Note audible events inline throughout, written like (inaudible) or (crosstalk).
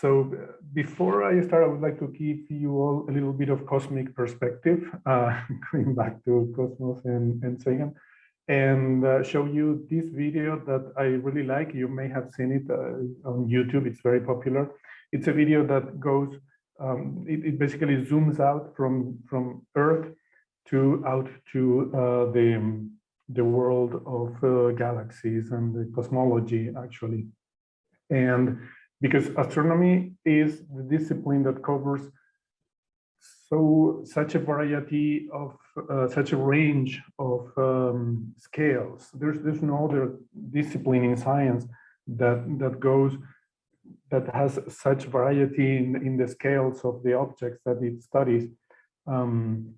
So before I start, I would like to give you all a little bit of cosmic perspective, (laughs) uh, going back to Cosmos and, and Sagan, and uh, show you this video that I really like. You may have seen it uh, on YouTube. It's very popular. It's a video that goes, um, it, it, basically zooms out from, from Earth to out to uh, the, the world of uh, galaxies and the cosmology, actually. And because astronomy is the discipline that covers so such a variety of uh, such a range of um, scales. There's there's no other discipline in science that that goes that has such variety in in the scales of the objects that it studies. Um,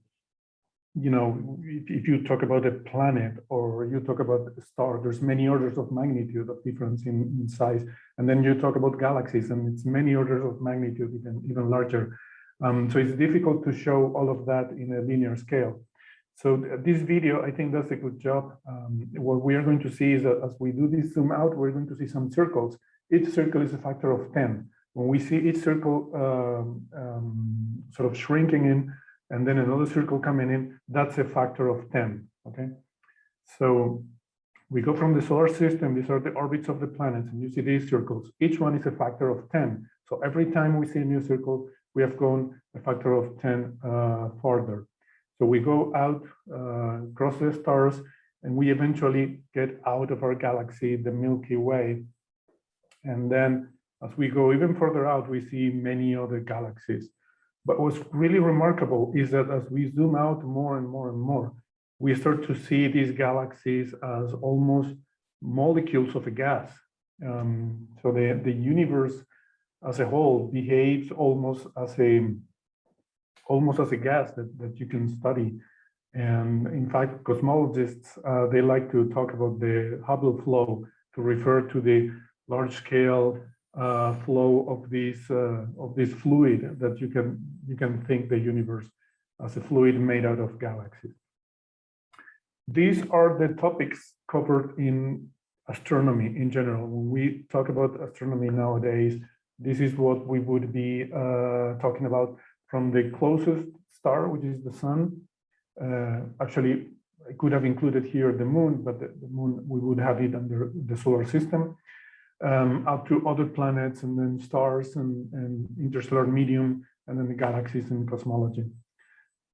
you know, if, if, you talk about a planet or you talk about a star, there's many orders of magnitude of difference in, in, size. And then you talk about galaxies and it's many orders of magnitude, even, even larger. Um, so it's difficult to show all of that in a linear scale. So this video, I think does a good job. Um, what we are going to see is that as we do this zoom out, we're going to see some circles. Each circle is a factor of 10. When we see each circle um, um sort of shrinking in, and then another circle coming in, that's a factor of 10, okay? So we go from the solar system, these are the orbits of the planets, and you see these circles. Each one is a factor of 10. So every time we see a new circle, we have gone a factor of 10 uh, further. So we go out, uh, across the stars, and we eventually get out of our galaxy, the Milky Way. And then as we go even further out, we see many other galaxies. But what's really remarkable is that as we zoom out more and more and more, we start to see these galaxies as almost molecules of a gas. Um, so the, the universe as a whole behaves almost as a almost as a gas that, that you can study. And in fact, cosmologists, uh, they like to talk about the Hubble flow to refer to the large scale uh, flow of this uh, of this fluid that you can you can think the universe as a fluid made out of galaxies. These are the topics covered in astronomy in general. When we talk about astronomy nowadays, this is what we would be uh, talking about from the closest star, which is the sun. Uh, actually, I could have included here the moon, but the, the moon, we would have it under the solar system um, up to other planets and then stars and, and, interstellar medium and then the galaxies and cosmology.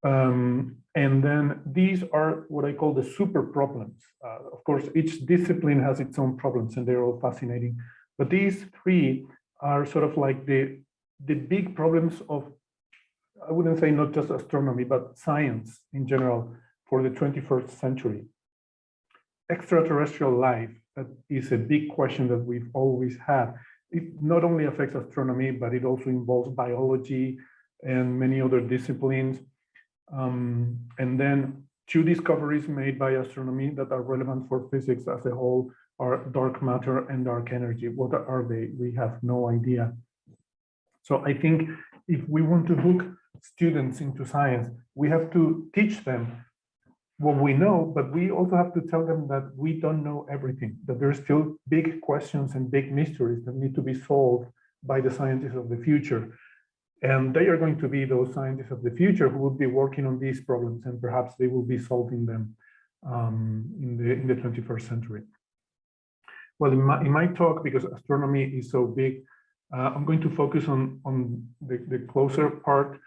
Um, and then these are what I call the super problems. Uh, of course, each discipline has its own problems and they're all fascinating. But these three are sort of like the, the big problems of, I wouldn't say not just astronomy, but science in general for the 21st century. Extraterrestrial life, that is a big question that we've always had. It not only affects astronomy, but it also involves biology and many other disciplines. Um, and then two discoveries made by astronomy that are relevant for physics as a whole are dark matter and dark energy. What are they? We have no idea. So I think if we want to hook students into science, we have to teach them what we know, but we also have to tell them that we don't know everything, that there's still big questions and big mysteries that need to be solved by the scientists of the future. And they are going to be those scientists of the future who will be working on these problems and perhaps they will be solving them um, in, the, in the 21st century. Well, in my, in my talk, because astronomy is so big, uh, I'm going to focus on, on the, the closer part,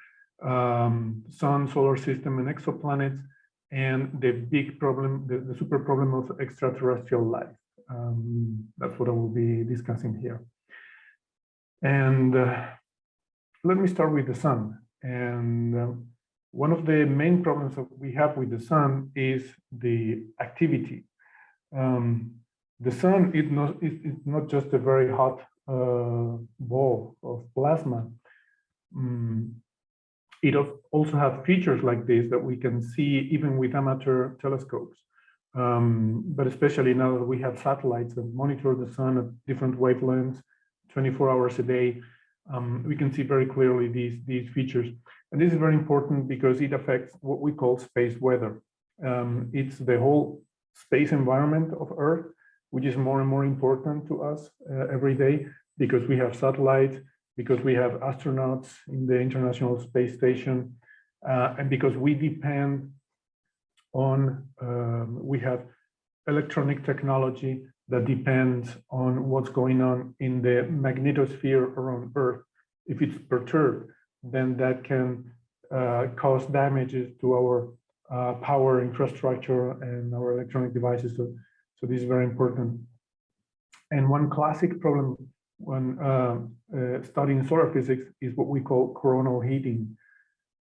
um, sun, solar system, and exoplanets, and the big problem, the, the super problem of extraterrestrial life. Um, that's what I will be discussing here. And uh, let me start with the sun. And uh, one of the main problems that we have with the sun is the activity. Um, the sun is not, is not just a very hot uh, ball of plasma. Um, it also has features like this that we can see even with amateur telescopes. Um, but especially now that we have satellites that monitor the sun at different wavelengths, 24 hours a day, um, we can see very clearly these, these features. And this is very important because it affects what we call space weather. Um, it's the whole space environment of Earth, which is more and more important to us uh, every day because we have satellites, because we have astronauts in the International Space Station, uh, and because we depend on, um, we have electronic technology that depends on what's going on in the magnetosphere around Earth. If it's perturbed, then that can uh, cause damages to our uh, power infrastructure and our electronic devices. So, so this is very important. And one classic problem when uh, uh, studying solar physics is what we call coronal heating,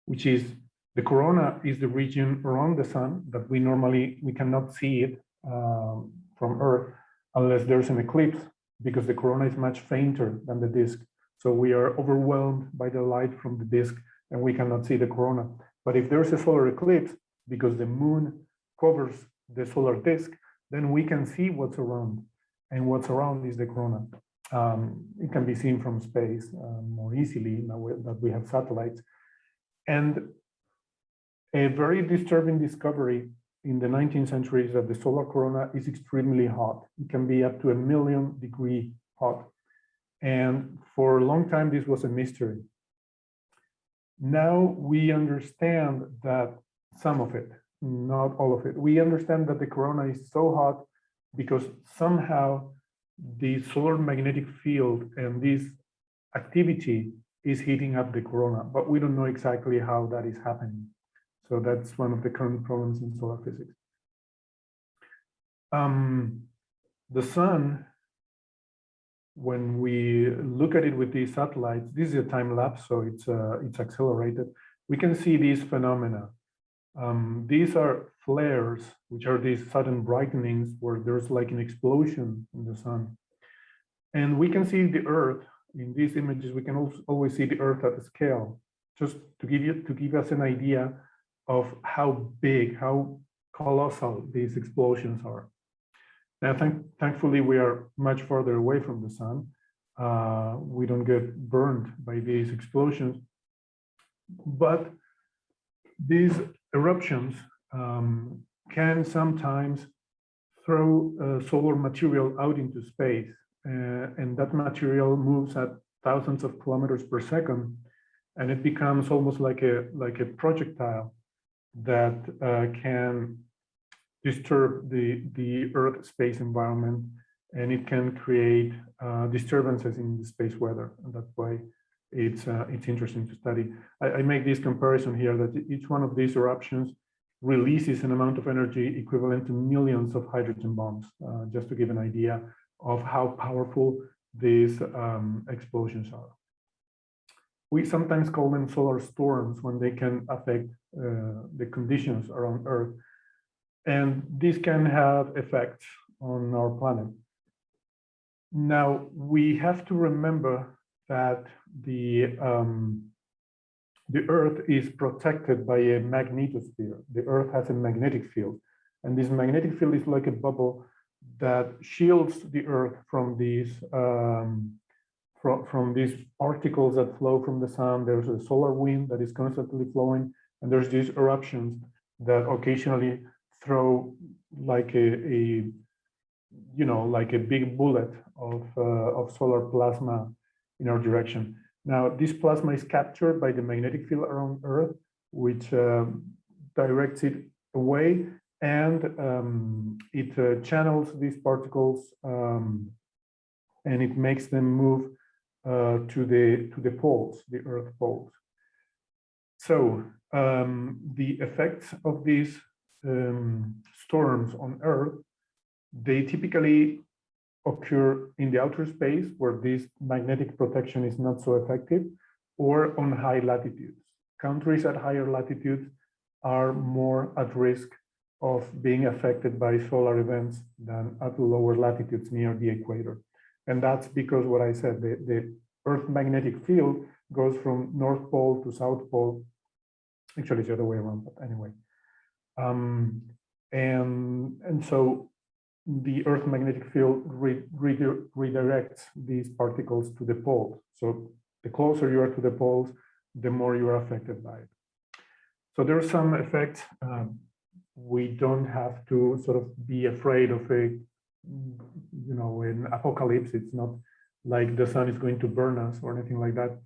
which is the corona is the region around the sun that we normally, we cannot see it um, from Earth unless there's an eclipse because the corona is much fainter than the disk. So we are overwhelmed by the light from the disk and we cannot see the corona. But if there's a solar eclipse, because the moon covers the solar disk, then we can see what's around. And what's around is the corona. Um, it can be seen from space uh, more easily now that we have satellites. And a very disturbing discovery in the 19th century is that the solar corona is extremely hot. It can be up to a million degree hot. And for a long time, this was a mystery. Now we understand that some of it, not all of it. We understand that the corona is so hot because somehow the solar magnetic field and this activity is heating up the corona, but we don't know exactly how that is happening. So that's one of the current problems in solar physics. Um, the sun, when we look at it with these satellites, this is a time lapse, so it's uh, it's accelerated. We can see these phenomena. Um, these are flares, which are these sudden brightenings where there's like an explosion in the sun. And we can see the Earth in these images. We can also always see the Earth at a scale, just to give you to give us an idea of how big, how colossal these explosions are. Now, thank, thankfully, we are much further away from the sun. Uh, we don't get burned by these explosions, but these eruptions um, can sometimes throw uh, solar material out into space, uh, and that material moves at thousands of kilometers per second, and it becomes almost like a like a projectile that uh, can disturb the, the Earth space environment and it can create uh, disturbances in the space weather. And that's why it's, uh, it's interesting to study. I, I, make this comparison here that each one of these eruptions releases an amount of energy equivalent to millions of hydrogen bombs, uh, just to give an idea of how powerful these um, explosions are. We sometimes call them solar storms when they can affect uh, the conditions around Earth. And this can have effects on our planet. Now, we have to remember that the, um, the Earth is protected by a magnetosphere. The Earth has a magnetic field. And this magnetic field is like a bubble that shields the Earth from these um, from, from these particles that flow from the sun. There's a solar wind that is constantly flowing and there's these eruptions that occasionally throw like a, a you know, like a big bullet of, uh, of solar plasma in our direction. Now, this plasma is captured by the magnetic field around Earth, which um, directs it away and um, it uh, channels these particles um, and it makes them move uh, to the to the poles, the Earth poles. So um, the effects of these um, storms on Earth, they typically occur in the outer space where this magnetic protection is not so effective or on high latitudes. Countries at higher latitudes are more at risk of being affected by solar events than at lower latitudes near the equator. And that's because what I said, the, the Earth magnetic field goes from North Pole to South Pole Actually, it's the other way around, but anyway. Um, and, and so the Earth magnetic field re, re, redirects these particles to the poles. So the closer you are to the poles, the more you are affected by it. So there are some effects. Um, we don't have to sort of be afraid of a, you know, an apocalypse. It's not like the sun is going to burn us or anything like that.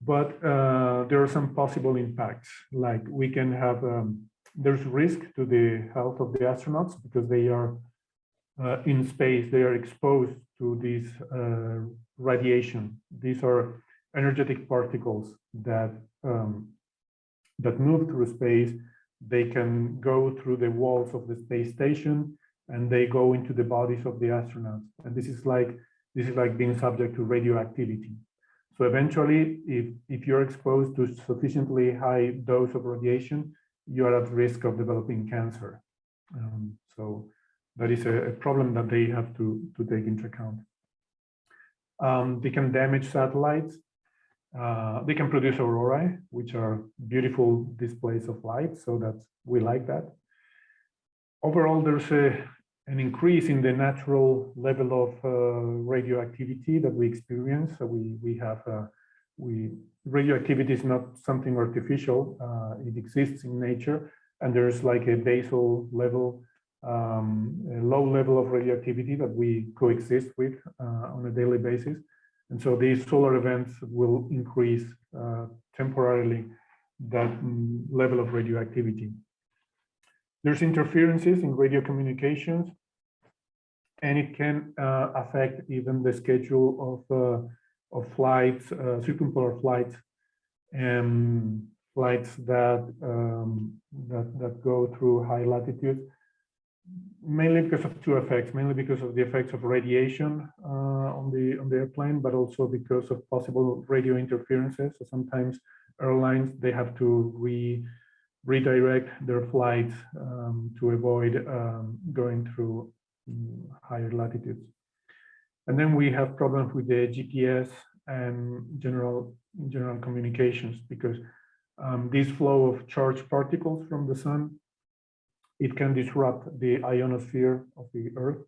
But uh, there are some possible impacts, like we can have, um, there's risk to the health of the astronauts because they are uh, in space, they are exposed to this uh, radiation. These are energetic particles that um, that move through space. They can go through the walls of the space station and they go into the bodies of the astronauts. And this is like this is like being subject to radioactivity. So eventually, if, if you're exposed to sufficiently high dose of radiation, you are at risk of developing cancer. Um, so that is a, a, problem that they have to, to take into account. Um, they can damage satellites. Uh, they can produce aurorae, which are beautiful displays of light. So that we like that. Overall, there's a, an increase in the natural level of uh, radioactivity that we experience. So we, we have, uh, we, radioactivity is not something artificial. Uh, it exists in nature. And there's like a basal level um, a low level of radioactivity that we coexist with uh, on a daily basis. And so these solar events will increase uh, temporarily that mm, level of radioactivity. There's interferences in radio communications, and it can uh, affect even the schedule of, uh, of flights, uh, circumpolar flights, and flights that, um, that, that go through high latitudes mainly because of two effects, mainly because of the effects of radiation uh, on the on the airplane, but also because of possible radio interferences. So sometimes airlines they have to re redirect their flights um, to avoid um, going through um, higher latitudes. And then we have problems with the GPS and general general communications because um, this flow of charged particles from the sun it can disrupt the ionosphere of the Earth.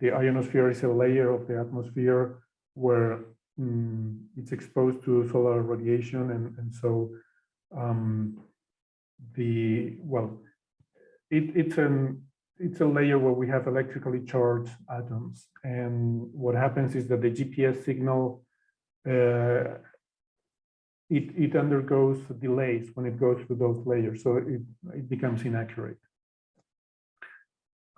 The ionosphere is a layer of the atmosphere where um, it's exposed to solar radiation, and, and so um, the well, it, it's an it's a layer where we have electrically charged atoms, and what happens is that the GPS signal uh, it, it undergoes delays when it goes through those layers, so it, it becomes inaccurate.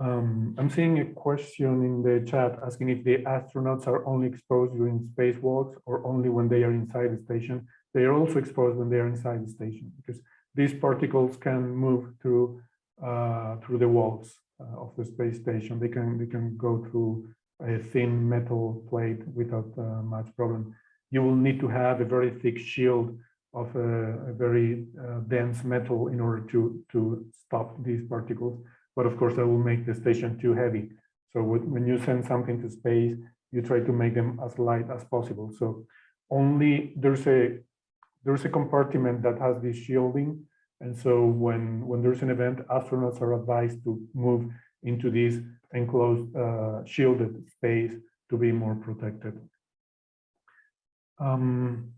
Um, I'm seeing a question in the chat asking if the astronauts are only exposed during spacewalks or only when they are inside the station. They are also exposed when they are inside the station because these particles can move through uh, through the walls uh, of the space station. They can they can go through a thin metal plate without uh, much problem. You will need to have a very thick shield of a, a very uh, dense metal in order to to stop these particles but of course that will make the station too heavy. So when you send something to space, you try to make them as light as possible. So only there's a there's a compartment that has this shielding. And so when, when there's an event, astronauts are advised to move into this enclosed uh, shielded space to be more protected. Um,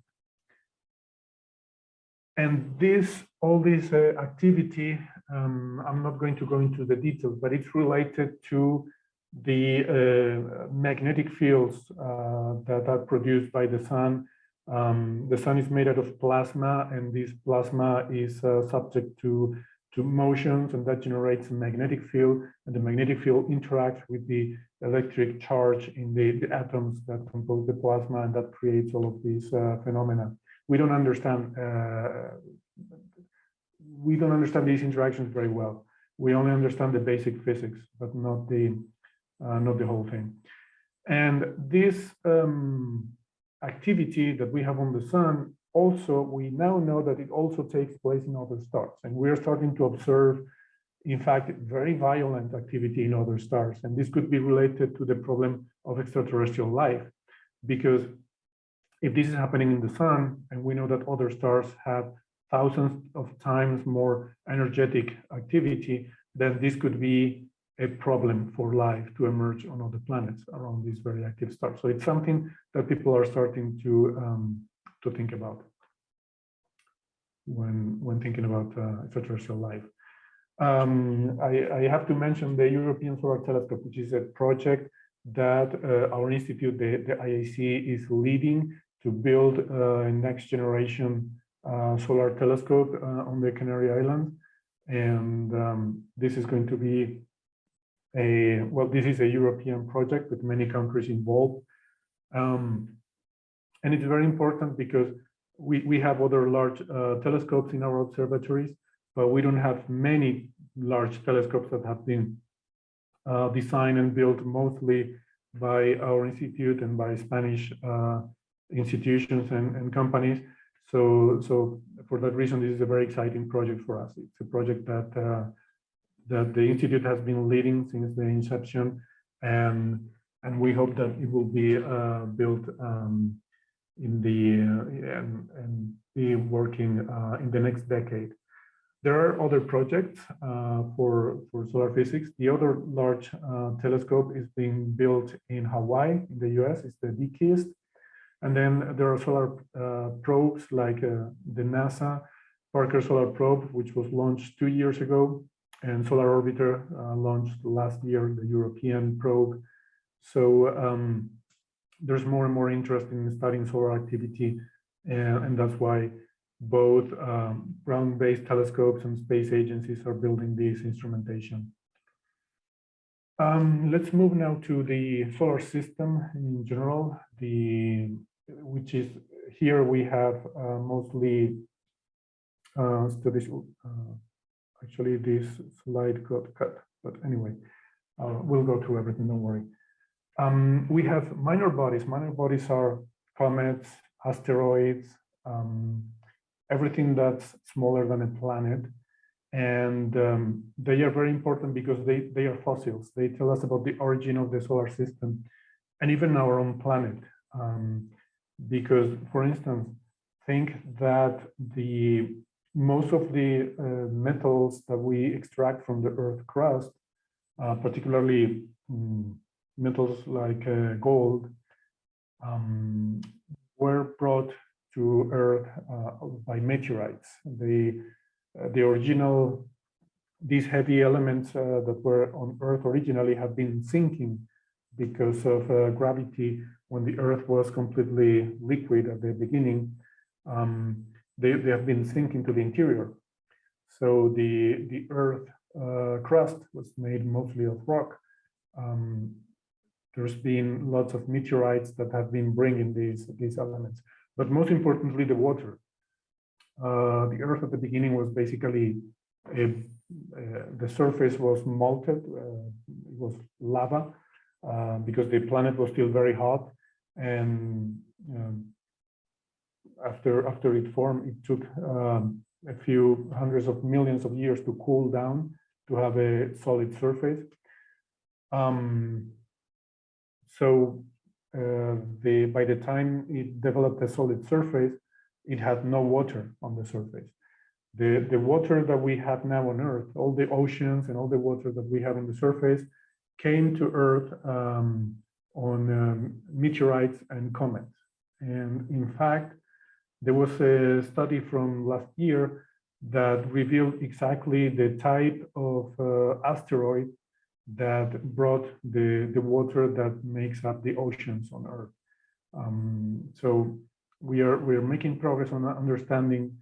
and this, all this uh, activity um, I'm not going to go into the details, but it's related to the uh, magnetic fields uh, that are produced by the sun. Um, the sun is made out of plasma, and this plasma is uh, subject to to motions, and that generates a magnetic field. And the magnetic field interacts with the electric charge in the, the atoms that compose the plasma, and that creates all of these uh, phenomena. We don't understand uh, we don't understand these interactions very well. We only understand the basic physics, but not the uh, not the whole thing. And this um, activity that we have on the sun, also we now know that it also takes place in other stars, and we are starting to observe, in fact, very violent activity in other stars. And this could be related to the problem of extraterrestrial life, because if this is happening in the sun, and we know that other stars have thousands of times more energetic activity, then this could be a problem for life to emerge on other planets around these very active stars. So it's something that people are starting to um, to think about when when thinking about uh, extraterrestrial life. Um, I, I, have to mention the European Solar Telescope, which is a project that uh, our institute, the, the IAC, is leading to build uh, a next generation solar telescope uh, on the Canary Islands. And um, this is going to be a, well, this is a European project with many countries involved. Um, and it's very important because we, we have other large uh, telescopes in our observatories, but we don't have many large telescopes that have been uh, designed and built mostly by our institute and by Spanish uh, institutions and, and companies. So, so for that reason, this is a very exciting project for us. It's a project that uh, that the institute has been leading since the inception, and and we hope that it will be uh, built um, in the uh, and, and be working uh, in the next decade. There are other projects uh, for, for solar physics. The other large uh, telescope is being built in Hawaii, in the US, it's the DKIST. And then there are solar uh, probes like uh, the NASA Parker Solar Probe, which was launched two years ago, and Solar Orbiter uh, launched last year, the European probe. So um, there's more and more interest in studying solar activity, and that's why both um, ground-based telescopes and space agencies are building this instrumentation. Um, let's move now to the solar system in general, the which is here we have uh, mostly uh, studies. Uh, actually, this slide got cut, but anyway, uh, we'll go through everything. Don't worry. Um, we have minor bodies. Minor bodies are comets, asteroids, um, everything that's smaller than a planet. And um, they are very important because they, they are fossils. They tell us about the origin of the solar system and even our own planet. Um, because, for instance, think that the most of the uh, metals that we extract from the Earth crust, uh, particularly um, metals like uh, gold, um, were brought to Earth uh, by meteorites. The, uh, the original, these heavy elements uh, that were on Earth originally have been sinking because of gravity when the Earth was completely liquid at the beginning. Um, they, they have been sinking to the interior. So the, the Earth uh, crust was made mostly of rock. Um, there's been lots of meteorites that have been bringing these, these elements but most importantly, the water. Uh, the Earth at the beginning was basically a, uh, the surface was melted, uh, it was lava uh, because the planet was still very hot, and um, after after it formed, it took um, a few hundreds of millions of years to cool down to have a solid surface. Um, so uh, the, by the time it developed a solid surface, it had no water on the surface. The, the water that we have now on Earth, all the oceans and all the water that we have on the surface came to Earth um, on um, meteorites and comets. And in fact, there was a study from last year that revealed exactly the type of uh, asteroid that brought the, the water that makes up the oceans on Earth. Um, so we are we are making progress on understanding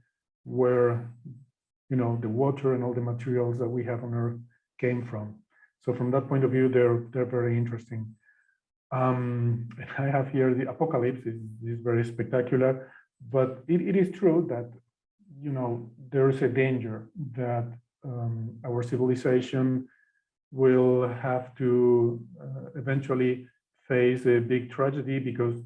where you know the water and all the materials that we have on Earth came from. So from that point of view, they're they're very interesting. Um, I have here the apocalypse is, is very spectacular, but it, it is true that you know there is a danger that um, our civilization will have to uh, eventually face a big tragedy because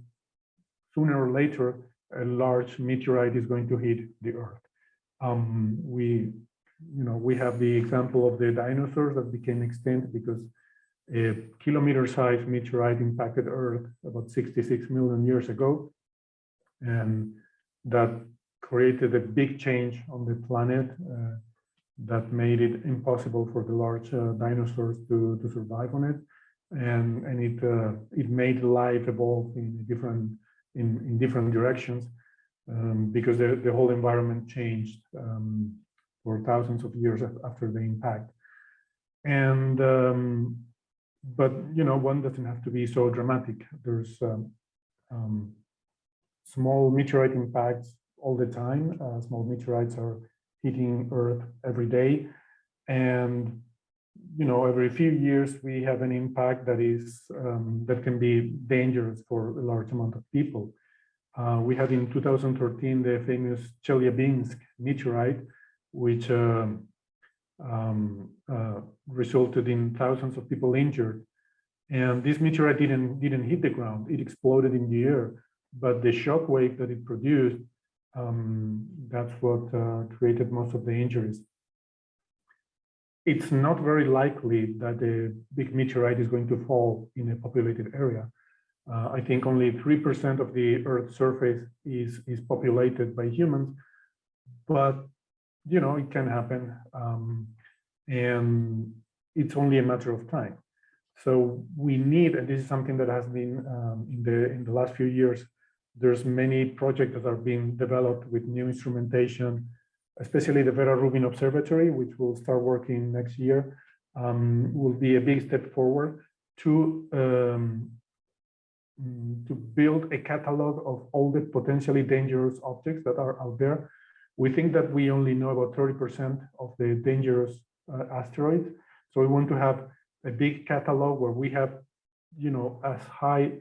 sooner or later a large meteorite is going to hit the earth um, we you know we have the example of the dinosaurs that became extinct because a kilometer sized meteorite impacted earth about 66 million years ago and that created a big change on the planet uh, that made it impossible for the large uh, dinosaurs to, to survive on it. And, and it, uh, it made life evolve in different, in, in different directions um, because the, the whole environment changed um, for thousands of years after the impact. And um, but you know, one doesn't have to be so dramatic. There's um, um, small meteorite impacts all the time. Uh, small meteorites are hitting Earth every day, and you know, every few years we have an impact that is um, that can be dangerous for a large amount of people. Uh, we had in 2013 the famous Chelyabinsk meteorite, which uh, um, uh, resulted in thousands of people injured. And this meteorite didn't didn't hit the ground; it exploded in the air. But the shock wave that it produced, um, that's what uh, created most of the injuries it's not very likely that a big meteorite is going to fall in a populated area. Uh, I think only 3% of the Earth's surface is, is populated by humans, but, you know, it can happen. Um, and it's only a matter of time. So we need, and this is something that has been um, in the in the last few years, there's many projects that are being developed with new instrumentation, especially the Vera Rubin Observatory, which will start working next year, um, will be a big step forward to um, mm, to build a catalog of all the potentially dangerous objects that are out there. We think that we only know about 30% of the dangerous uh, asteroids. So we want to have a big catalog where we have, you know, as high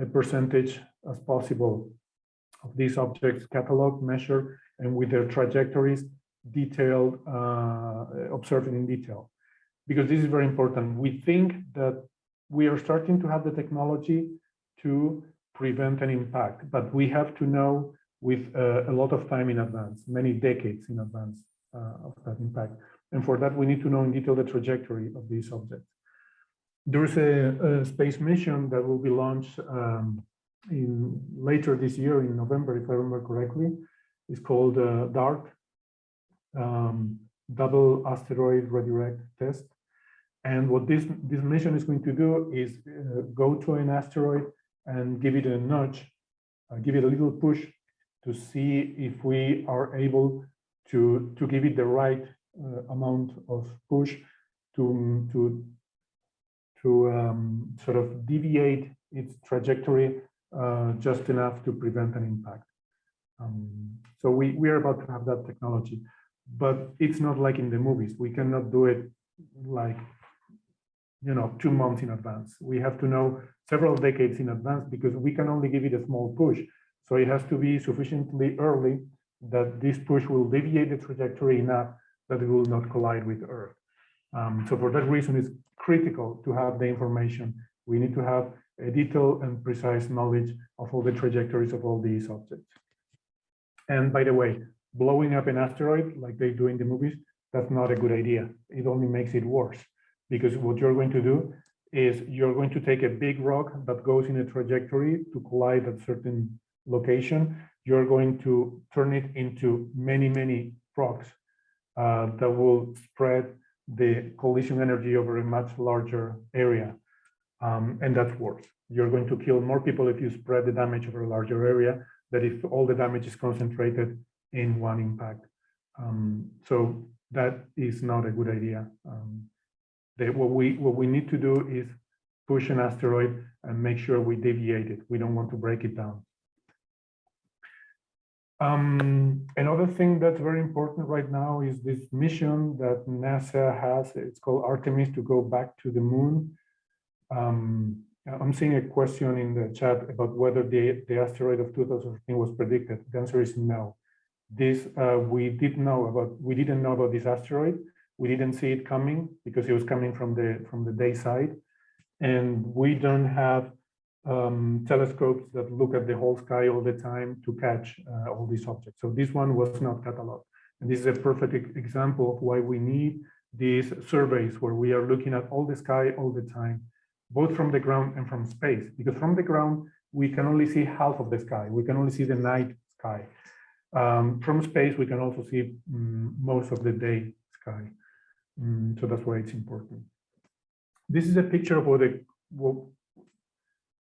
a percentage as possible of these objects catalog, measure, and with their trajectories detailed, uh, observed in detail. Because this is very important. We think that we are starting to have the technology to prevent an impact, but we have to know with uh, a lot of time in advance, many decades in advance uh, of that impact. And for that, we need to know in detail the trajectory of these objects. There's a, a space mission that will be launched um, in later this year in November, if I remember correctly, is called uh, DART, um, Double Asteroid Redirect Test. And what this, this mission is going to do is uh, go to an asteroid and give it a nudge, uh, give it a little push to see if we are able to, to give it the right uh, amount of push to, to, to um, sort of deviate its trajectory uh, just enough to prevent an impact. Um, so we, we are about to have that technology, but it's not like in the movies. We cannot do it like, you know, two months in advance. We have to know several decades in advance because we can only give it a small push. So it has to be sufficiently early that this push will deviate the trajectory enough that it will not collide with Earth. Um, so for that reason, it's critical to have the information. We need to have a detailed and precise knowledge of all the trajectories of all these objects. And by the way, blowing up an asteroid like they do in the movies, that's not a good idea. It only makes it worse because what you're going to do is you're going to take a big rock that goes in a trajectory to collide at certain location. You're going to turn it into many, many rocks uh, that will spread the collision energy over a much larger area. Um, and that's worse. You're going to kill more people if you spread the damage over a larger area that if all the damage is concentrated in one impact. Um, so that is not a good idea. Um, what we what we need to do is push an asteroid and make sure we deviate it. We don't want to break it down. Um, another thing that's very important right now is this mission that NASA has. It's called Artemis to go back to the moon. Um, I'm seeing a question in the chat about whether the, the asteroid of 2015 was predicted. The answer is no. This uh, we did know about. We didn't know about this asteroid. We didn't see it coming because it was coming from the from the day side, and we don't have um, telescopes that look at the whole sky all the time to catch uh, all these objects. So this one was not cataloged, and this is a perfect example of why we need these surveys where we are looking at all the sky all the time both from the ground and from space, because from the ground, we can only see half of the sky. We can only see the night sky. Um, from space, we can also see um, most of the day sky. Um, so that's why it's important. This is a picture of what, a, what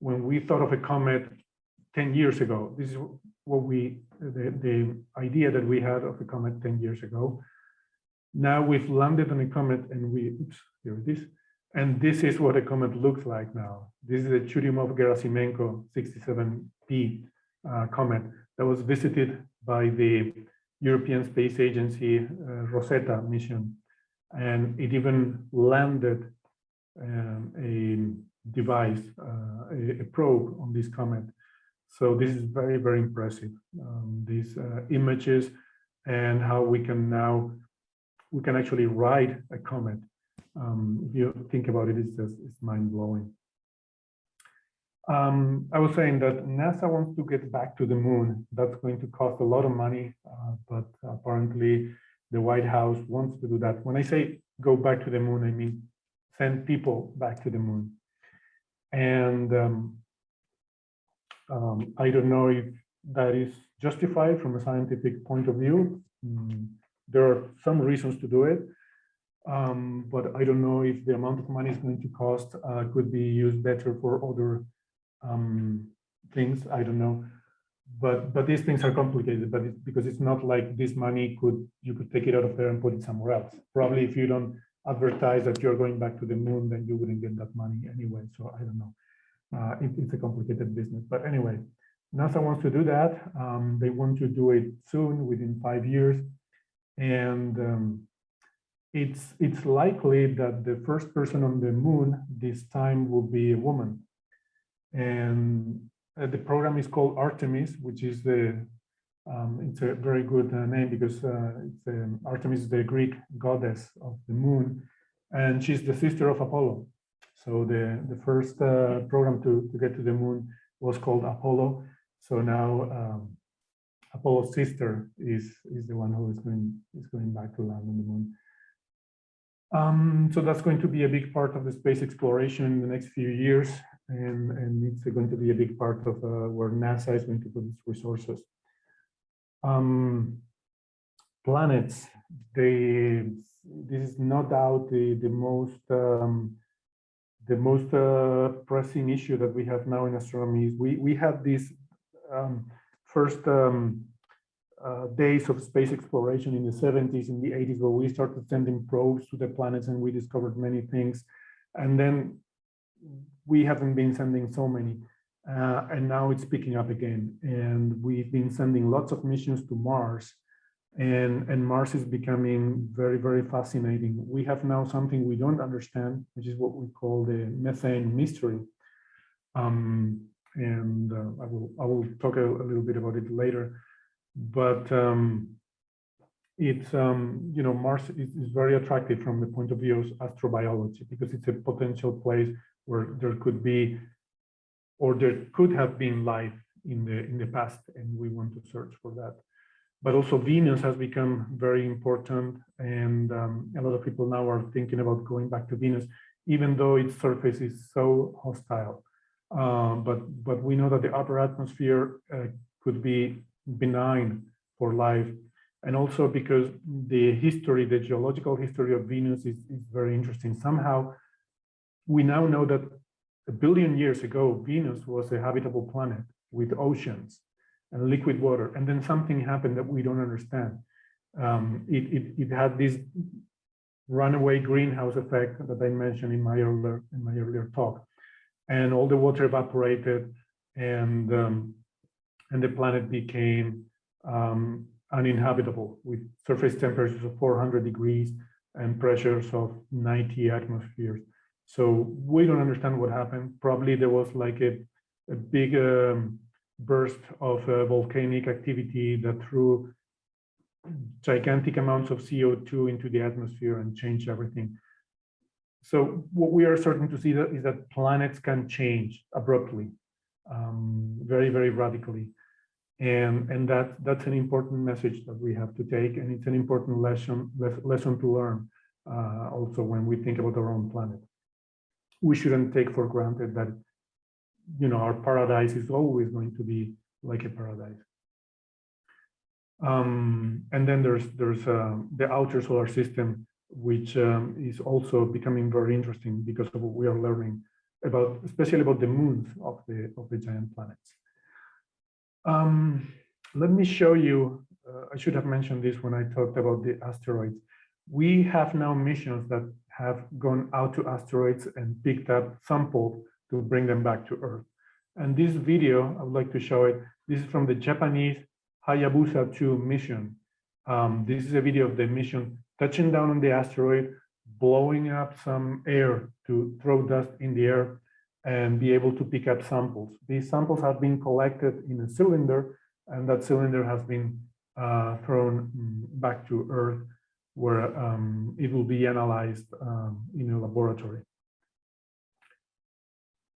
when we thought of a comet 10 years ago, this is what we, the, the idea that we had of a comet 10 years ago. Now we've landed on a comet and we, oops, here it is And this is what a comet looks like now. This is a Churyumov-Gerasimenko 67P uh, comet that was visited by the European Space Agency uh, Rosetta mission. And it even landed um, a device, uh, a, a, probe on this comet. So this is very, very impressive. Um, these uh, images and how we can now, we can actually ride a comet. Um, if you think about it, it's just, it's mind blowing. Um, I was saying that NASA wants to get back to the moon. That's going to cost a lot of money, uh, but apparently the White House wants to do that. When I say go back to the moon, I mean send people back to the moon. And um, um, I don't know if that is justified from a scientific point of view. Mm, there are some reasons to do it, um, but I don't know if the amount of money is going to cost uh, could be used better for other um, things. I don't know, but but these things are complicated. But because it's not like this money could you could take it out of there and put it somewhere else. Probably if you don't advertise that you're going back to the moon, then you wouldn't get that money anyway. So I don't know. Uh, it, it's a complicated business. But anyway, NASA wants to do that. Um, they want to do it soon, within five years. And um, it's, it's likely that the first person on the moon this time will be a woman. And uh, the program is called Artemis, which is the, um, it's a very good uh, name because uh, um, Artemis is the Greek goddess of the moon, and she's the sister of Apollo. So the, the first uh, program to, to get to the moon was called Apollo. So now um, Apollo's sister is, is the one who is going, is going back to land on the moon. Um, so that's going to be a big part of the space exploration in the next few years and, and it's going to be a big part of uh, where NASA is going to put its resources. Um, planets, they, this is no doubt the, the most um, the most uh, pressing issue that we have now in astronomy is we we have these um, first um, uh, days of space exploration in the 70s in the 80s where we started sending probes to the planets and we discovered many things and then we haven't been sending so many. Uh, and now it's picking up again. And we've been sending lots of missions to Mars. And, and Mars is becoming very, very fascinating. We have now something we don't understand, which is what we call the methane mystery. Um, and uh, I will I will talk a, a, little bit about it later. But um, it's um, you know Mars is, is, very attractive from the point of view of astrobiology because it's a potential place where there could be or there could have been life in the in the past and we want to search for that. But also venus has become very important and um, a lot of people now are thinking about going back to venus even though its surface is so hostile. Um, but but we know that the upper atmosphere uh, could be benign for life. And also because the history the geological history of venus is, is very interesting. Somehow we now know that a billion years ago, Venus was a habitable planet with oceans and liquid water. And then something happened that we don't understand. Um, it, it, it, had this runaway greenhouse effect that I mentioned in my earlier, in my earlier talk. And all the water evaporated and, um, and the planet became um, uninhabitable with surface temperatures of 400 degrees and pressures of 90 atmospheres. So we don't understand what happened. Probably there was like a, a big um, burst of uh, volcanic activity that threw gigantic amounts of CO2 into the atmosphere and changed everything. So what we are starting to see that is that planets can change abruptly, um, very, very radically. And, and that, that's an important message that we have to take. And it's an important lesson, lesson to learn uh, also when we think about our own planet we shouldn't take for granted that you know our paradise is always going to be like a paradise. Um, and then there's there's uh, the outer solar system which um, is also becoming very interesting because of what we are learning about especially about the moons of the of the giant planets. Um, let me show you uh, i should have mentioned this when i talked about the asteroids. We have now missions that have gone out to asteroids and picked up samples to bring them back to Earth. And this video, I would like to show it. This is from the Japanese Hayabusa 2 mission. Um, this is a video of the mission touching down on the asteroid, blowing up some air to throw dust in the air and be able to pick up samples. These samples have been collected in a cylinder and that cylinder has been uh, thrown back to Earth where um, it will be analyzed um, in a laboratory.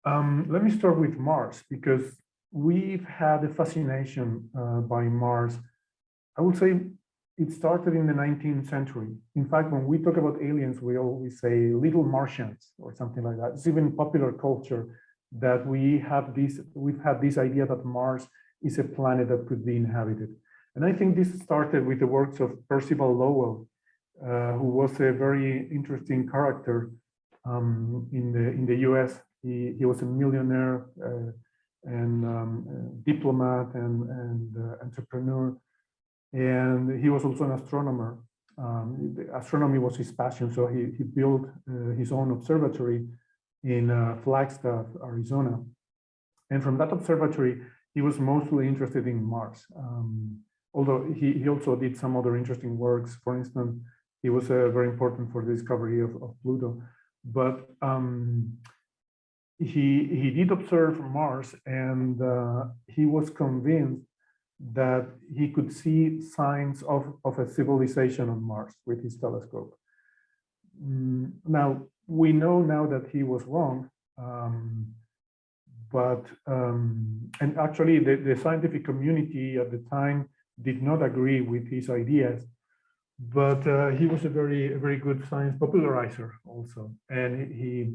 Um, let me start with Mars because we've had a fascination uh, by Mars. I would say it started in the 19th century. In fact, when we talk about aliens, we always say little Martians or something like that. It's even popular culture that we have this, we've had this idea that Mars is a planet that could be inhabited. And I think this started with the works of Percival Lowell, uh, who was a very interesting character um, in the in the U.S. He he was a millionaire uh, and um, diplomat and and uh, entrepreneur, and he was also an astronomer. Um, astronomy was his passion, so he he built uh, his own observatory in Flagstaff, Arizona, and from that observatory he was mostly interested in Mars. Um, although he, he also did some other interesting works. For instance, he was uh, very important for the discovery of, of Pluto. But um, he, he did observe Mars and uh, he was convinced that he could see signs of, of a civilization on Mars with his telescope. Mm, now, we know now that he was wrong, um, but, um, and actually the, the scientific community at the time did not agree with his ideas, but uh, he was a very, a very good science popularizer also. And he,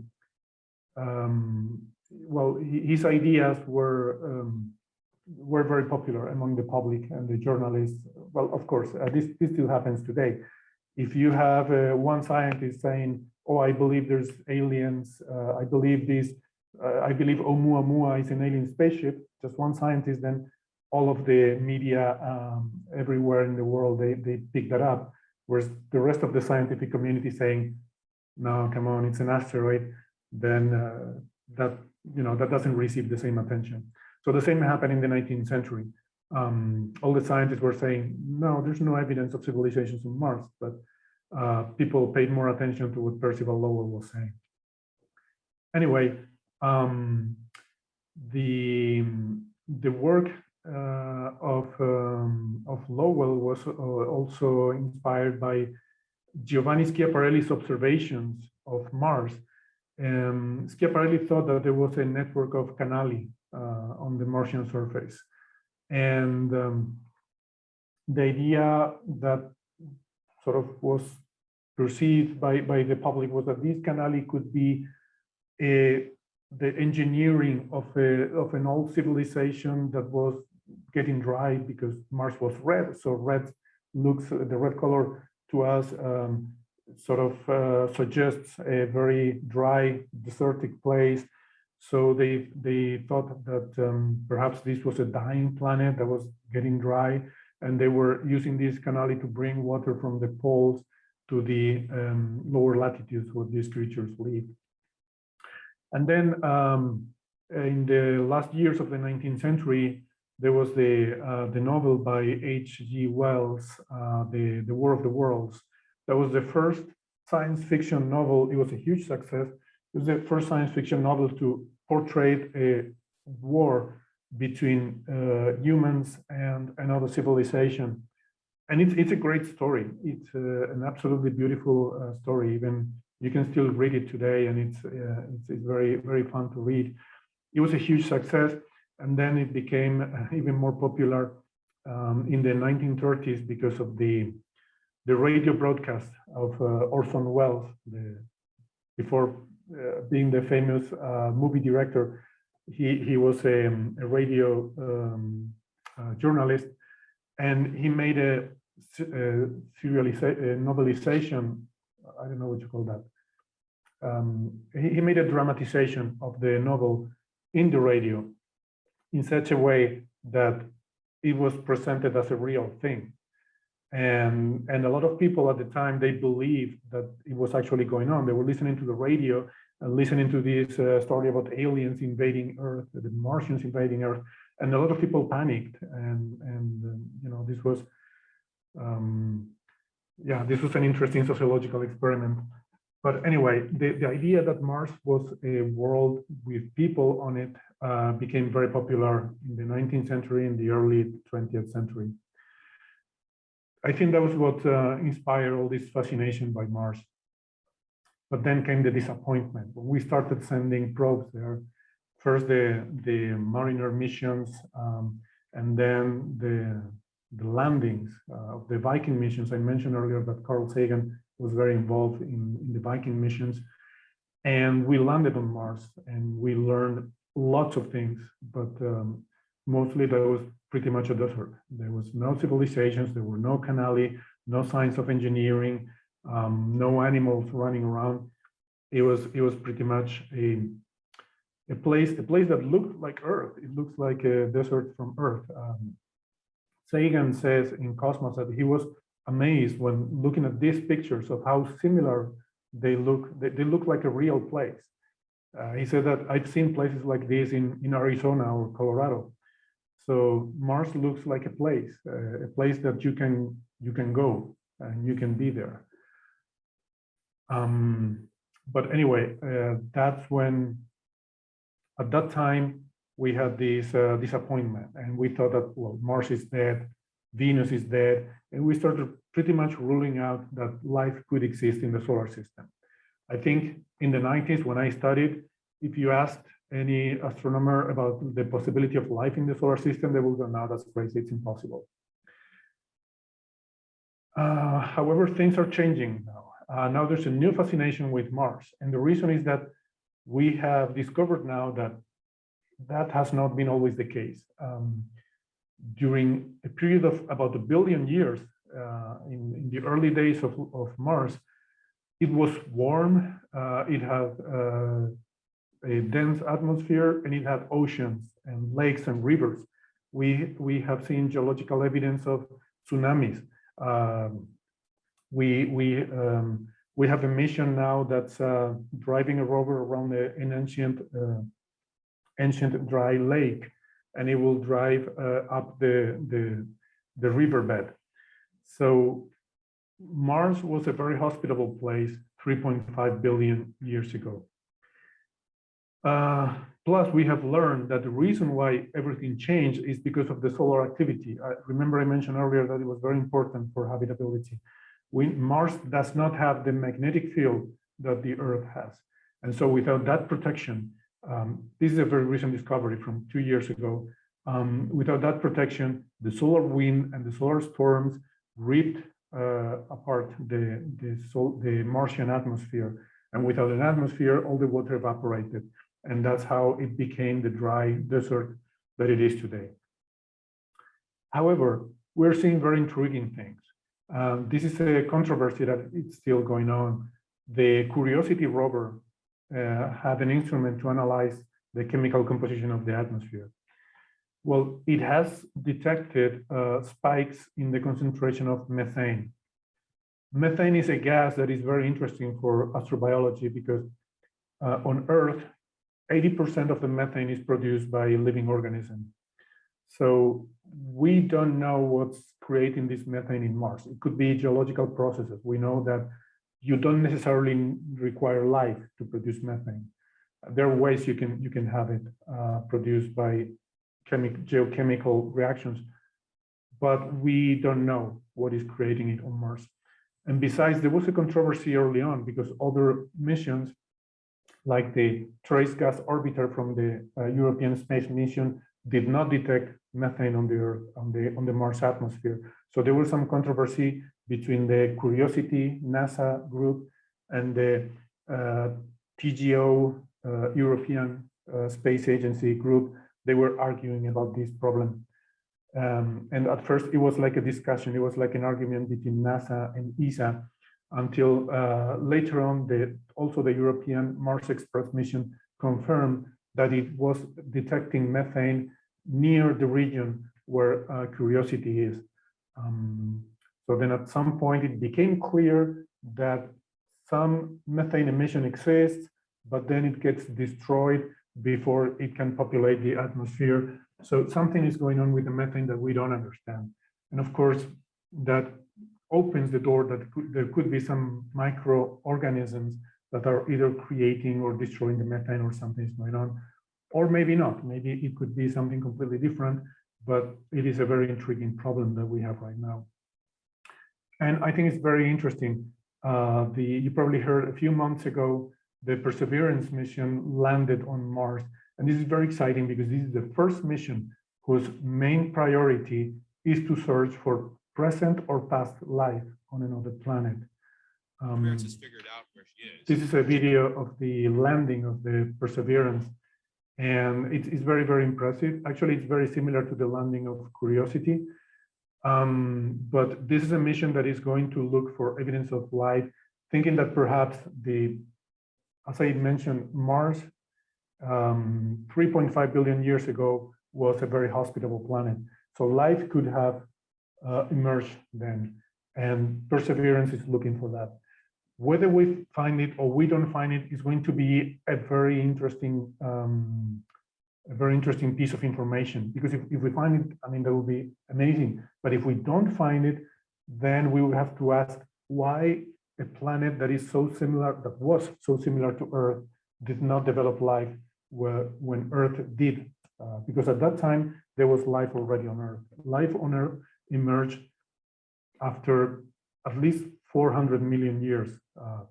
um, well, his ideas were, um, were very popular among the public and the journalists. Well, of course, uh, this, this still happens today. If you have uh, one scientist saying, oh, I believe there's aliens, uh, I believe this, uh, I believe Oumuamua is an alien spaceship, just one scientist, then all of the media um, everywhere in the world, they, they pick that up. Whereas the rest of the scientific community saying, no, come on, it's an asteroid, then uh, that, you know, that doesn't receive the same attention. So the same happened in the 19th century. Um, all the scientists were saying, no, there's no evidence of civilizations on Mars, but uh, people paid more attention to what Percival Lowell was saying. Anyway, um, the, the work uh, of, um, of Lowell was uh, also inspired by Giovanni Schiaparelli's observations of Mars. Um, Schiaparelli thought that there was a network of canali uh, on the Martian surface. And um, the idea that sort of was perceived by, by the public was that these canali could be a, the engineering of, a, of an old civilization that was getting dry because Mars was red. So red looks, the red color to us um, sort of uh, suggests a very dry, desertic place. So they they thought that um, perhaps this was a dying planet that was getting dry, and they were using this canali to bring water from the poles to the um, lower latitudes where these creatures live. And then um, in the last years of the 19th century, there was the uh, the novel by H.G. Wells, uh, the the War of the Worlds. That was the first science fiction novel. It was a huge success. It was the first science fiction novel to portray a war between uh, humans and another civilization. And it's it's a great story. It's uh, an absolutely beautiful uh, story. Even you can still read it today, and it's, uh, it's it's very very fun to read. It was a huge success and then it became uh, even more popular um, in the 1930s because of the the radio broadcast of uh, Orson Welles, the, before uh, being the famous uh, movie director, he he was a, a radio um, uh, journalist, and he made a, a serialization, novelization. I don't know what you call that. Um, he, he made a dramatization of the novel in the radio in such a way that it was presented as a real thing. And, and a lot of people at the time, they believed that it was actually going on. They were listening to the radio and listening to this uh, story about aliens invading Earth, the Martians invading Earth. And a lot of people panicked. And, and um, you know, this was, um, yeah, this was an interesting sociological experiment. But anyway, the, the idea that Mars was a world with people on it uh, became very popular in the 19th century and the early 20th century. I think that was what uh, inspired all this fascination by Mars. But then came the disappointment when we started sending probes there. First, the, the Mariner missions, um, and then the, the landings uh, of the Viking missions. I mentioned earlier that Carl Sagan was very involved in, in the Viking missions. And we landed on Mars and we learned lots of things, but um, mostly that was pretty much a desert. There was no civilizations, there were no canali, no signs of engineering, um, no animals running around. It was it was pretty much a a place a place that looked like Earth. It looks like a desert from Earth. Um, Sagan says in Cosmos that he was amazed when looking at these pictures of how similar they look. They, they look like a real place. Uh, he said that I've seen places like this in in Arizona or Colorado. So Mars looks like a place, uh, a place that you can you can go and you can be there. Um, but anyway, uh, that's when, at that time, we had this uh, disappointment, and we thought that well, Mars is dead, Venus is dead, and we started pretty much ruling out that life could exist in the solar system. I think in the 90s when I studied, if you asked any astronomer about the possibility of life in the solar system, they would go, no, that's crazy, it's impossible. Uh, however, things are changing now. Uh, now there's a new fascination with Mars. And the reason is that we have discovered now that that has not been always the case. Um, during a period of about a billion years, uh, in, in, the early days of, of Mars, it was warm, uh, it had uh, a dense atmosphere and it had oceans and lakes and rivers. We, we have seen geological evidence of tsunamis. Um, we, we, um, we have a mission now that's uh, driving a rover around the, an ancient, uh, ancient dry lake, and it will drive uh, up the, the, the riverbed. So Mars was a very hospitable place 3.5 billion years ago. Uh, plus, we have learned that the reason why everything changed is because of the solar activity. I remember I mentioned earlier that it was very important for habitability. We, Mars does not have the magnetic field that the Earth has. And so without that protection, um, this is a very recent discovery from two years ago. Um, without that protection, the solar wind and the solar storms ripped uh, apart the, the, sol the Martian atmosphere. And without an atmosphere, all the water evaporated. And that's how it became the dry desert that it is today. However, we're seeing very intriguing things. Um, this is a controversy that it's still going on. The Curiosity rover uh, had an instrument to analyze the chemical composition of the atmosphere. Well, it has detected uh, spikes in the concentration of methane. Methane is a gas that is very interesting for astrobiology because uh, on Earth, 80% of the methane is produced by living organisms. So we don't know what's creating this methane in Mars. It could be geological processes. We know that you don't necessarily require life to produce methane. There are ways you can you can have it uh, produced by chemical geochemical reactions, but we don't know what is creating it on Mars. And besides, there was a controversy early on because other missions like the Trace Gas Orbiter from the uh, European Space Mission did not detect methane on the Earth, on the, on the Mars atmosphere. So there was some controversy between the Curiosity NASA group and the uh, TGO uh, European uh, Space Agency group. They were arguing about this problem. Um, and at first it was like a discussion, it was like an argument between NASA and ESA until uh, later on, the, also the European Mars Express mission confirmed that it was detecting methane near the region where uh, Curiosity is. Um, So then at some point it became clear that some methane emission exists, but then it gets destroyed before it can populate the atmosphere. So something is going on with the methane that we don't understand. And of course, that opens the door that there could be some microorganisms that are either creating or destroying the methane or something is going on, or maybe not. Maybe it could be something completely different, but it is a very intriguing problem that we have right now. And I think it's very interesting. Uh, the You probably heard a few months ago, the Perseverance mission landed on Mars. And this is very exciting because this is the first mission whose main priority is to search for present or past life on another planet. Um, has figured out where she is. this is a video of the landing of the Perseverance, and it's, it's very, very impressive. Actually, it's very similar to the landing of Curiosity. Um, but this is a mission that is going to look for evidence of life, thinking that perhaps the, as I mentioned, Mars um, 3.5 billion years ago was a very hospitable planet. So life could have uh, emerged then, and Perseverance is looking for that. Whether we find it or we don't find it is going to be a very interesting, um, a very interesting piece of information. Because if, if we find it, I mean, that would be amazing. But if we don't find it, then we will have to ask why a planet that is so similar, that was so similar to Earth, did not develop life where, when Earth did. Uh, because at that time, there was life already on Earth. Life on Earth emerged after at least 400 million years. Uh,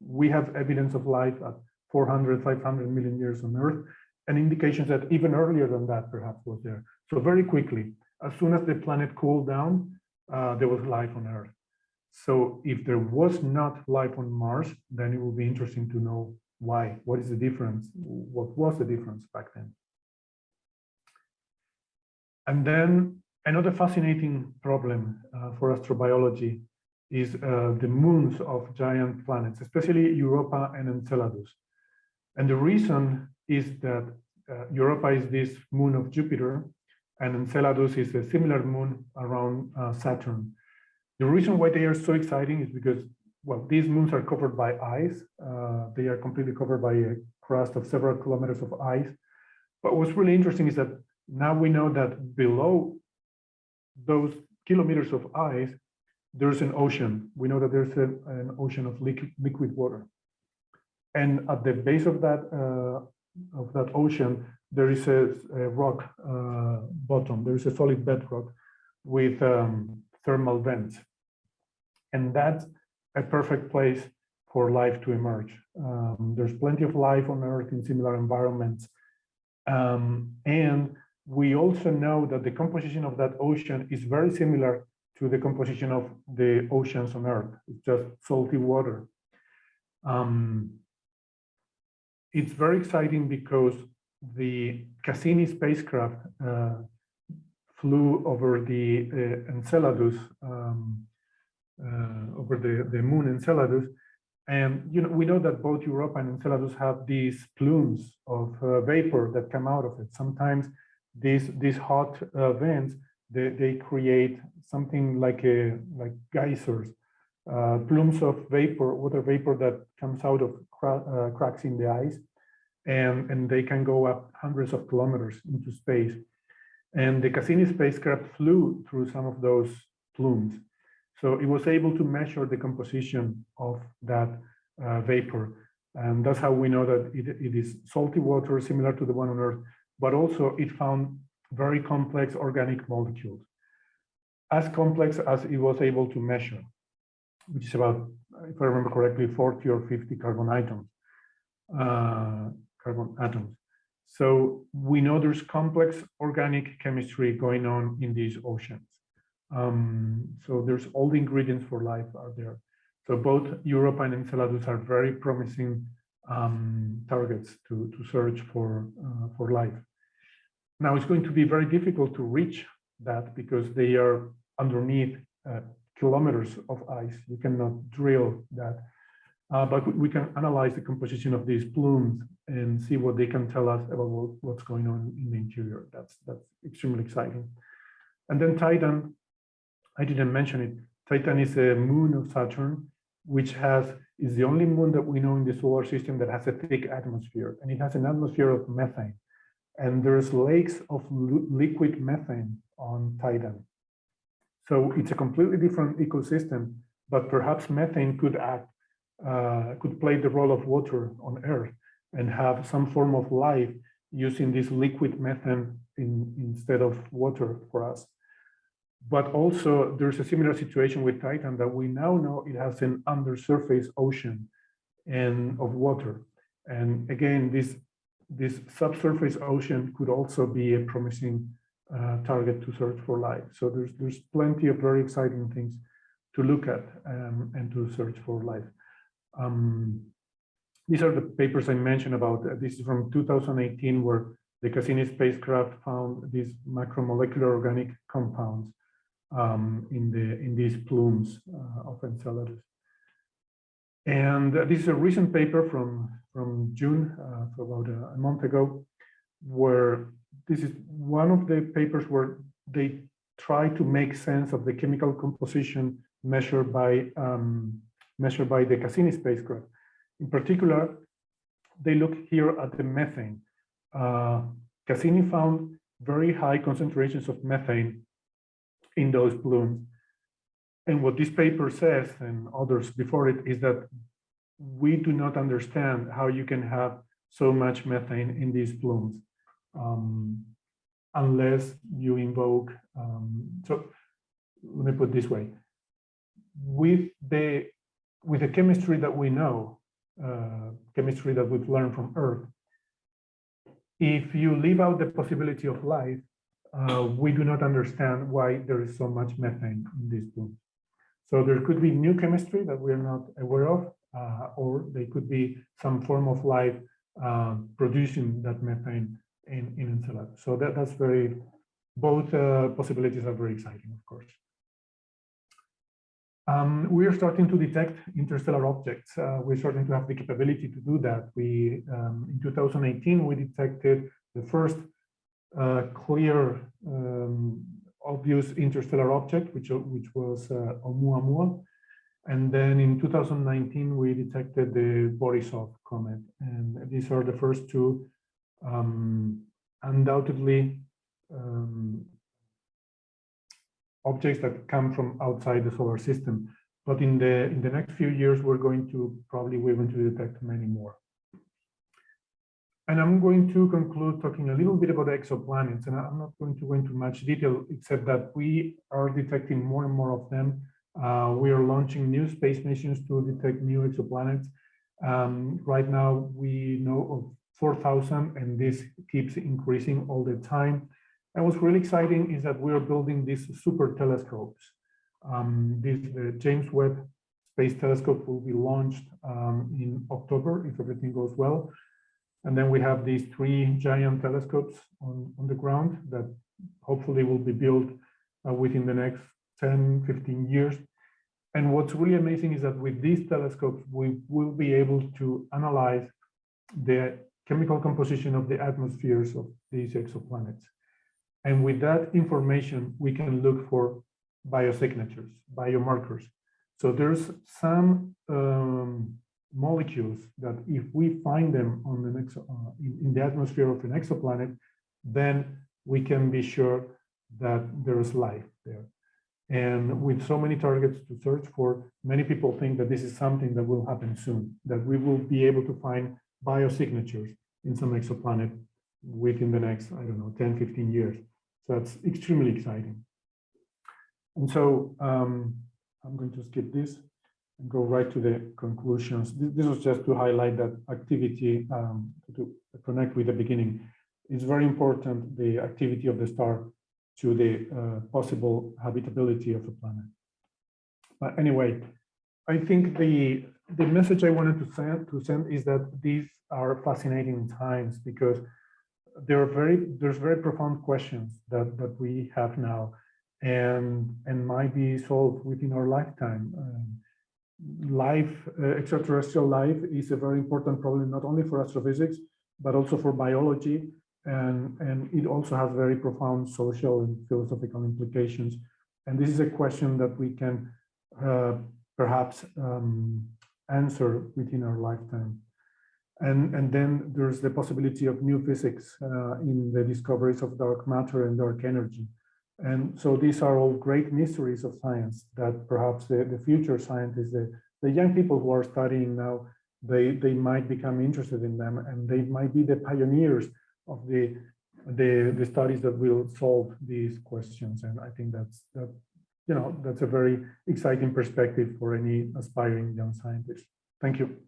we have evidence of life at 400, 500 million years on Earth, and indications that even earlier than that perhaps was there. So very quickly, as soon as the planet cooled down, uh, there was life on Earth. So if there was not life on Mars, then it would be interesting to know why. What is the difference? What was the difference back then? And then another fascinating problem uh, for astrobiology is uh, the moons of giant planets, especially Europa and Enceladus. And the reason is that uh, Europa is this moon of Jupiter, and Enceladus is a similar moon around uh, Saturn. The reason why they are so exciting is because, well, these moons are covered by ice. Uh, they are completely covered by a crust of several kilometers of ice. But what's really interesting is that now we know that below those kilometers of ice, there's an ocean. We know that there's a, an ocean of liquid, liquid water. And at the base of that uh, of that ocean, there is a, a rock uh, bottom. There is a solid bedrock with um, thermal vents, and that's a perfect place for life to emerge. Um, there's plenty of life on Earth in similar environments, um, and we also know that the composition of that ocean is very similar to the composition of the oceans on Earth. It's just salty water. Um, it's very exciting because the Cassini spacecraft uh, flew over the uh, Enceladus, um, uh, over the, the moon Enceladus. And you know, we know that both Europa and Enceladus have these plumes of uh, vapor that come out of it. Sometimes these, these hot uh, vents they, they create something like a like geysers, uh, plumes of vapor, water vapor that comes out of cra uh, cracks in the ice, and and they can go up hundreds of kilometers into space. And the Cassini spacecraft flew through some of those plumes, so it was able to measure the composition of that uh, vapor, and that's how we know that it, it is salty water similar to the one on Earth, but also it found very complex organic molecules, as complex as it was able to measure, which is about, if I remember correctly, 40 or 50 carbon atoms, uh, carbon atoms. So we know there's complex organic chemistry going on in these oceans. Um, so there's all the ingredients for life are there. So both Europa and Enceladus are very promising um, targets to, to search for, uh, for life. Now it's going to be very difficult to reach that because they are underneath uh, kilometers of ice. You cannot drill that. Uh, but we can analyze the composition of these plumes and see what they can tell us about what, what's going on in the interior. That's that's extremely exciting. And then Titan, I didn't mention it. Titan is a moon of Saturn, which has is the only moon that we know in the solar system that has a thick atmosphere, and it has an atmosphere of methane. And there's lakes of liquid methane on Titan. So it's a completely different ecosystem, but perhaps methane could act, uh, could play the role of water on Earth and have some form of life using this liquid methane in, instead of water for us. But also there's a similar situation with Titan that we now know it has an undersurface ocean and of water. And again, this, this subsurface ocean could also be a promising uh, target to search for life. So there's, there's plenty of very exciting things to look at um, and to search for life. Um, these are the papers I mentioned about. Uh, this is from 2018, where the Cassini spacecraft found these macromolecular organic compounds um, in the in these plumes uh, of Enceladus. And uh, this is a recent paper from from June, uh, for about a, a, month ago, where this is one of the papers where they try to make sense of the chemical composition measured by um, measured by the Cassini spacecraft. In particular, they look here at the methane. Uh, Cassini found very high concentrations of methane in those plumes. And what this paper says, and others before it, is that we do not understand how you can have so much methane in these plumes um, unless you invoke. Um, so let me put this way: with the with the chemistry that we know, uh, chemistry that we've learned from Earth, if you leave out the possibility of life, uh, we do not understand why there is so much methane in these plumes. So there could be new chemistry that we are not aware of, uh, or they could be some form of life uh, producing that methane in, in Enceladus. So that, that's very, both uh, possibilities are very exciting, of course. Um, we are starting to detect interstellar objects. Uh, we're starting to have the capability to do that. We, um, in 2018, we detected the first uh, clear, um, obvious interstellar object, which, which was uh, Oumuamua. And then in 2019, we detected the Borisov comet. And these are the first two um, undoubtedly um, objects that come from outside the solar system. But in the in the next few years, we're going to probably we're going to detect many more. And I'm going to conclude talking a little bit about exoplanets, and I'm not going to go into much detail, except that we are detecting more and more of them. Uh, we are launching new space missions to detect new exoplanets. Um, right now, we know of 4,000, and this keeps increasing all the time. And what's really exciting is that we are building these super telescopes. Um, this, James Webb Space Telescope will be launched um, in October, if everything goes well. And then we have these three giant telescopes on, on the ground that hopefully will be built uh, within the next 10, 15 years. And what's really amazing is that with these telescopes, we will be able to analyze the chemical composition of the atmospheres of these exoplanets. And with that information, we can look for biosignatures, biomarkers. So there's some um, molecules that if we find them on the next uh, in, in, the atmosphere of an exoplanet, then we can be sure that there is life there. And with so many targets to search for, many people think that this is something that will happen soon, that we will be able to find biosignatures in some exoplanet within the next, I don't know, 10, 15 years. So that's extremely exciting. And so um, I'm going to skip this and go right to the conclusions. This was just to highlight that activity um, to connect with the beginning. It's very important, the activity of the star to the uh, possible habitability of the planet. But anyway, I think the the message I wanted to send to send is that these are fascinating times because there are very there's very profound questions that that we have now and and might be solved within our lifetime. Um, life, uh, extraterrestrial life is a very important problem, not only for astrophysics, but also for biology. And, and it also has very profound social and philosophical implications And this is a question that we can uh, perhaps um, answer within our lifetime. And, and then there's the possibility of new physics uh, in the discoveries of dark matter and dark energy. And so these are all great mysteries of science that perhaps the, the future scientists, the, the young people who are studying now, they, they might become interested in them and they might be the pioneers of the, the, the studies that will solve these questions. And I think that's, that, you know, that's a very exciting perspective for any aspiring young scientist. Thank you.